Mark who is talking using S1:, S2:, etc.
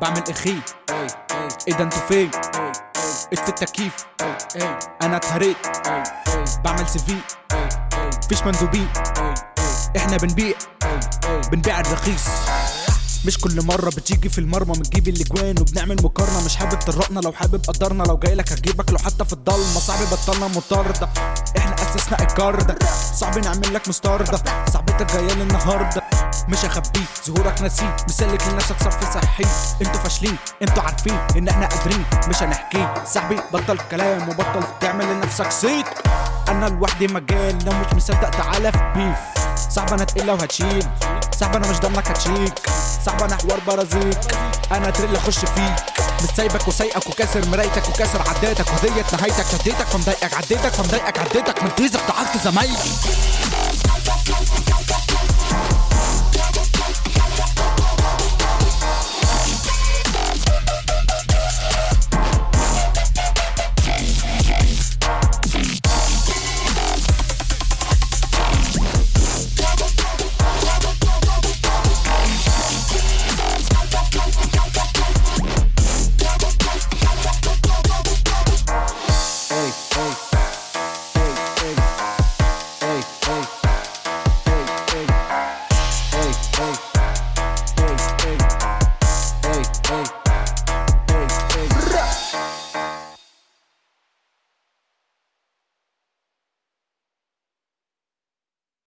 S1: بعمل إخي. إيه ده أنتوا فين؟ اطفي التكييف. أنا اتهريت بعمل سي في. مفيش مندوبين إحنا بنبيع. بنبيع الرخيص. مش كل مرة بتيجي في المرمى بنجيب الأجوان وبنعمل مقارنة. مش حابب ترقنا. لو حابب قدرنا. لو جايلك هجيبك. لو حتى في الضلمة. صعب بطلنا مطاردة. إحنا أسسنا الكاردة. صعب نعمل لك مستاردة صعبتك جاية النهاردة. مش هخبيه ظهورك نسيه مسلك لنفسك صرف صحي. أنتوا فاشلين أنتوا عارفين ان إحنا قادرين. مش هنحكيه صاحبي بطل كلام وبطل تعمل لنفسك صيت. أنا لوحدي مجال لو مش مصدق تعالى في بيف صعب أنا تقيل لو هتشيل. صعب أنا مش ضمنك هتشيك. صعب أنا حوار برازيك. أنا تريل أخش فيك. مش سايبك وسايقك وكاسر مرايتك وكاسر عداتك وديت نهايتك شديتك فمضايقك عديتك فمضايقك عديتك. من تيزك تعبت زمايلي.